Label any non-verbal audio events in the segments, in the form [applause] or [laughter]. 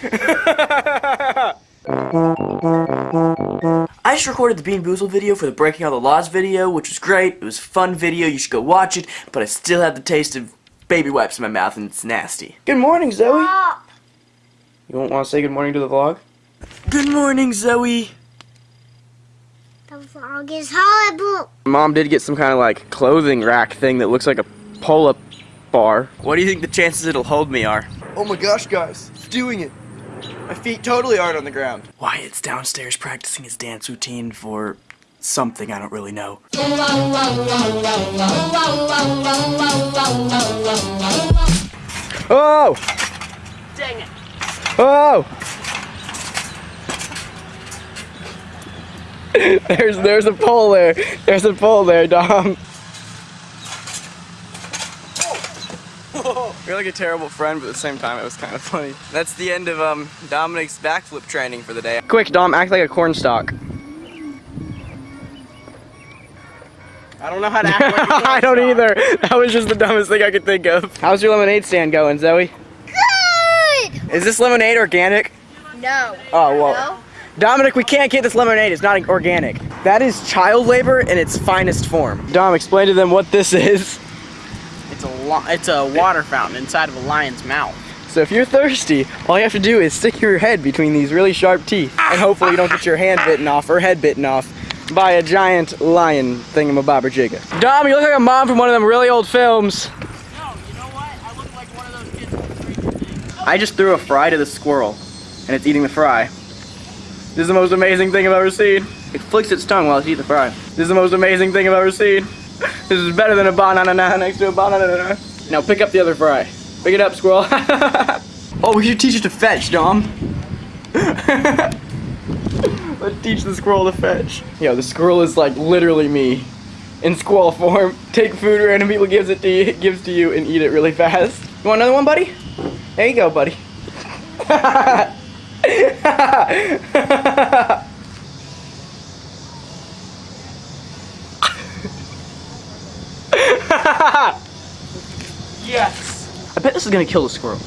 I just recorded the Bean Boozled video for the Breaking All the Laws video, which was great. It was a fun video. You should go watch it. But I still have the taste of baby wipes in my mouth, and it's nasty. Good morning, Zoe. Stop. You won't want to say good morning to the vlog? Good morning, Zoe. The vlog is horrible. Mom did get some kind of like clothing rack thing that looks like a pull-up bar. What do you think the chances it'll hold me are? Oh my gosh, guys, it's doing it. My feet totally aren't on the ground. Wyatt's downstairs practicing his dance routine for something I don't really know. Oh! Dang it. Oh! [laughs] there's there's a pole there. There's a pole there, Dom. [laughs] You're like a terrible friend, but at the same time it was kind of funny. That's the end of um Dominic's backflip training for the day. Quick, Dom, act like a cornstalk. I don't know how to act like a [laughs] I don't either. That was just the dumbest thing I could think of. How's your lemonade stand going, Zoe? Good. Is this lemonade organic? No. Oh, well. No. Dominic, we can't get this lemonade. It's not organic. That is child labor in its finest form. Dom, explain to them what this is. It's a it's a water fountain inside of a lion's mouth. So if you're thirsty, all you have to do is stick your head between these really sharp teeth, and hopefully you don't get your hand bitten off or head bitten off by a giant lion thingamabobberjigga. Dom, you look like a mom from one of them really old films. No, you know what? I look like one of those kids from I just threw a fry to the squirrel, and it's eating the fry. This is the most amazing thing I've ever seen. It flicks its tongue while it's eating the fry. This is the most amazing thing I've ever seen. This is better than a banana next to a banana. Now pick up the other fry. Pick it up, squirrel. [laughs] oh, we should teach it to fetch, Dom. [laughs] Let's teach the squirrel to fetch. Yo, the squirrel is like literally me. In squirrel form. Take food random people gives it to you, gives to you and eat it really fast. You want another one, buddy? There you go, buddy. [laughs] [laughs] Yes. I bet this is gonna kill the squirrel.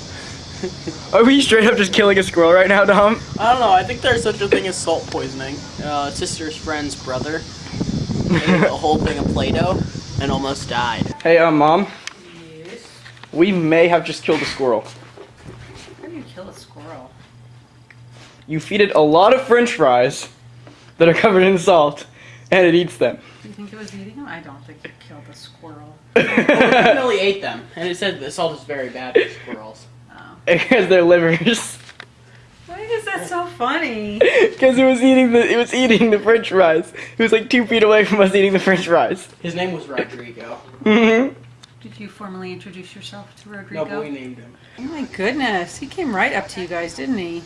[laughs] Are we straight up just killing a squirrel right now, Dom? I don't know. I think there's such a thing as salt poisoning. Uh, sister's friend's brother ate a whole thing of Play-Doh and almost died. Hey, um, mom. Yes? We may have just killed a squirrel. How do you kill a squirrel? You feed it a lot of french fries that are covered in salt, and it eats them. Do you think it was eating them? I don't think it killed a squirrel. [laughs] Well, it definitely ate them, and it said the salt is very bad for squirrels. Oh. [laughs] Because their livers. Why is that so funny? Because it was eating the it was eating the french fries. It was like two feet away from us eating the french fries. His name was Rodrigo. Mm-hmm. Did you formally introduce yourself to No, Rodrigo? but we named him. Oh my goodness, he came right up to you guys, didn't he?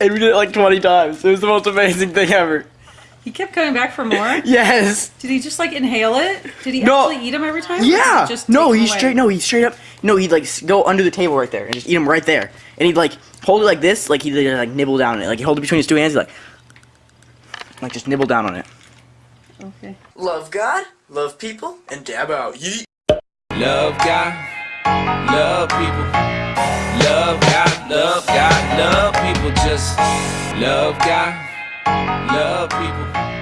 And we did it like 20 times. It was the most amazing thing ever. He kept coming back for more. [laughs] Yes. Did he just like inhale it? Did he No. actually eat them every time? Yeah. he Just no, take 'em he's straight. No, he's straight up. No, he'd like go under the table right there and just eat him right there. And he'd like hold it like this, like he'd like nibble down on it. Like he hold it between his two hands, he'd like, like just nibble down on it. Okay. Love God, love people, and dab out. Yeet. Love God, love people. Love God, love God, love people. Just love God, love people.